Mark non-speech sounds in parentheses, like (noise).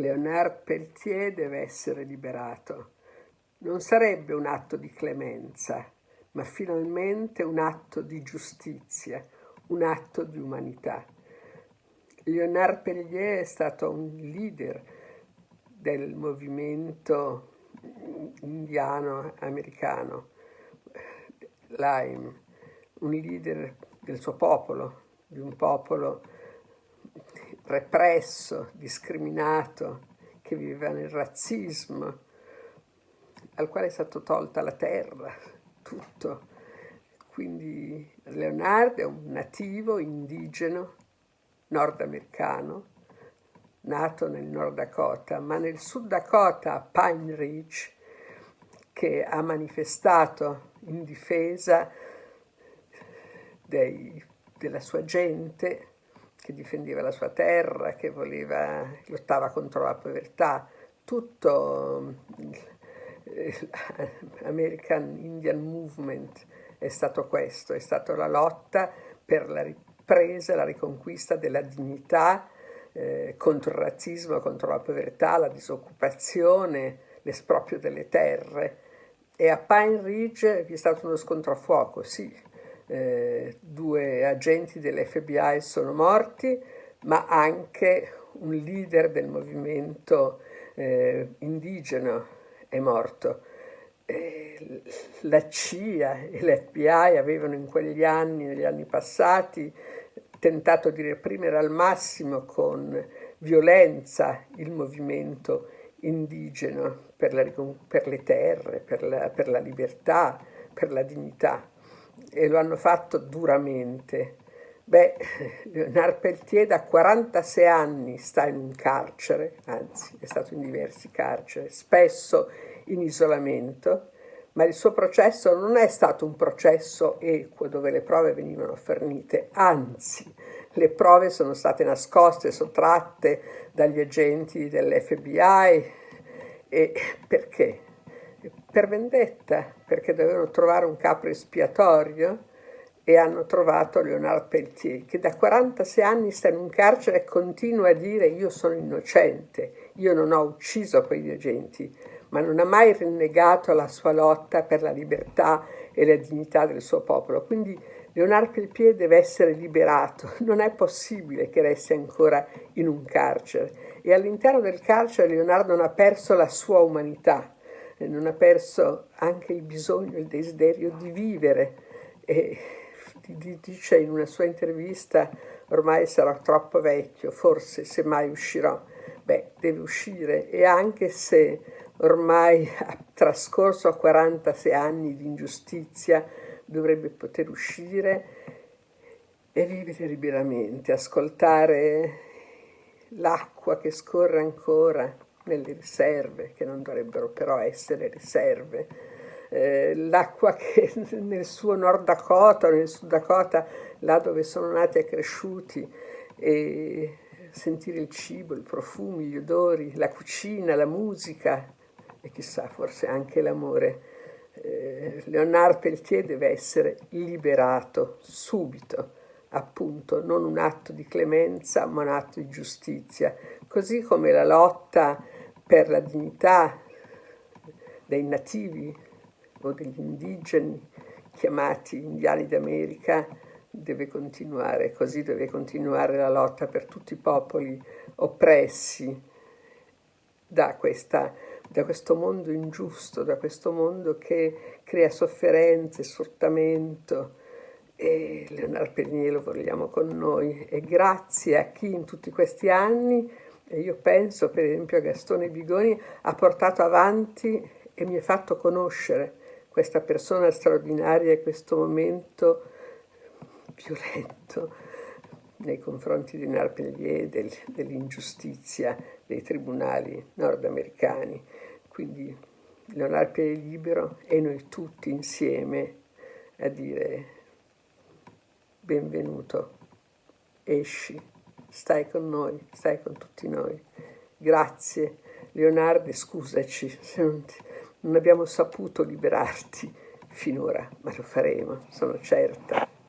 Léonard Peltier deve essere liberato. Non sarebbe un atto di clemenza, ma finalmente un atto di giustizia, un atto di umanità. Léonard Peltier è stato un leader del movimento indiano americano, Lime, un leader del suo popolo, di un popolo represso, discriminato, che viveva nel razzismo, al quale è stata tolta la terra, tutto. Quindi Leonardo è un nativo indigeno nordamericano, nato nel Nord Dakota, ma nel Sud Dakota, a Pine Ridge, che ha manifestato in difesa dei, della sua gente, che difendeva la sua terra, che voleva, lottava contro la povertà, tutto l'American eh, Indian Movement è stato questo, è stata la lotta per la ripresa, la riconquista della dignità eh, contro il razzismo, contro la povertà, la disoccupazione, l'esproprio delle terre. E a Pine Ridge vi è stato uno scontro a fuoco, sì, eh, due agenti dell'FBI sono morti, ma anche un leader del movimento eh, indigeno è morto. Eh, la CIA e l'FBI avevano in quegli anni, negli anni passati, tentato di reprimere al massimo con violenza il movimento indigeno per, la, per le terre, per la, per la libertà, per la dignità e lo hanno fatto duramente. Beh, Leonard Peltier da 46 anni sta in un carcere, anzi è stato in diversi carceri, spesso in isolamento, ma il suo processo non è stato un processo equo dove le prove venivano fornite, anzi le prove sono state nascoste, sottratte dagli agenti dell'FBI e perché? Per vendetta, perché dovevano trovare un capo espiatorio e hanno trovato Leonard Peltier, che da 46 anni sta in un carcere e continua a dire io sono innocente, io non ho ucciso quegli agenti, ma non ha mai rinnegato la sua lotta per la libertà e la dignità del suo popolo. Quindi Leonard Peltier deve essere liberato, (laughs) non è possibile che resti ancora in un carcere. E all'interno del carcere Leonardo non ha perso la sua umanità, non ha perso anche il bisogno, il desiderio di vivere. E dice in una sua intervista, ormai sarò troppo vecchio, forse se mai uscirò. Beh, deve uscire e anche se ormai ha trascorso 46 anni di ingiustizia, dovrebbe poter uscire e vivere liberamente, ascoltare l'acqua che scorre ancora, nelle riserve, che non dovrebbero però essere riserve, eh, l'acqua che (laughs) nel suo Nord Dakota, nel Sud Dakota, là dove sono nati e cresciuti, e sentire il cibo, i profumi, gli odori, la cucina, la musica e chissà, forse anche l'amore. Eh, Leonard Peltier deve essere liberato subito, appunto, non un atto di clemenza, ma un atto di giustizia, così come la lotta per la dignità dei nativi o degli indigeni chiamati indiani d'America deve continuare, così deve continuare la lotta per tutti i popoli oppressi da, questa, da questo mondo ingiusto, da questo mondo che crea sofferenze, sfruttamento, e Leonardo Pellegrini lo vogliamo con noi. E grazie a chi in tutti questi anni io penso, per esempio, a Gastone Bigoni ha portato avanti e mi ha fatto conoscere questa persona straordinaria e questo momento violento nei confronti di Narpellier, del, dell'ingiustizia dei tribunali nordamericani. Quindi Leonardo Pellier libero e noi tutti insieme a dire benvenuto, esci stai con noi, stai con tutti noi. Grazie, Leonardo, scusaci se non, ti, non abbiamo saputo liberarti finora, ma lo faremo, sono certa.